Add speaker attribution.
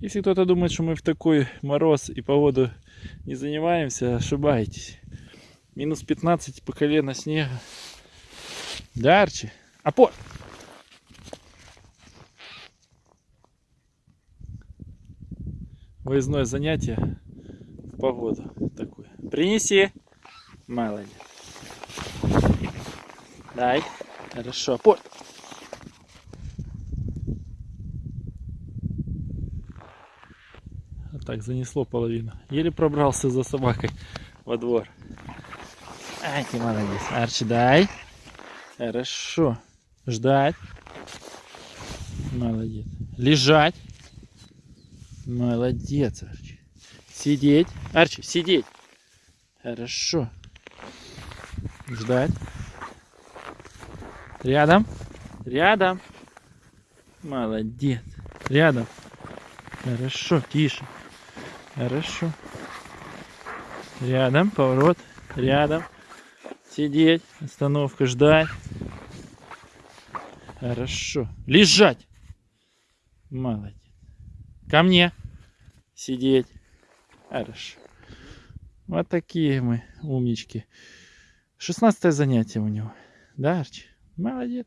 Speaker 1: Если кто-то думает, что мы в такой мороз и погоду не занимаемся, ошибаетесь. Минус 15 по колено снега. Да, Арчи? Опор! Выездное занятие в погоду такое. Принеси. Молодец. Дай. Хорошо. Опор. Так занесло половину. Еле пробрался за собакой во двор. Ай, ты молодец. Арчи, дай. Хорошо. Ждать. Молодец. Лежать. Молодец, Арчи. Сидеть. Арчи, сидеть. Хорошо. Ждать. Рядом. Рядом. Молодец. Рядом. Хорошо, тише. Хорошо. Рядом, поворот. Рядом. Сидеть. Остановка, ждать. Хорошо. Лежать. Молодец. Ко мне. Сидеть. Хорошо. Вот такие мы умнички. 16 занятие у него. Да, Арчи? Молодец.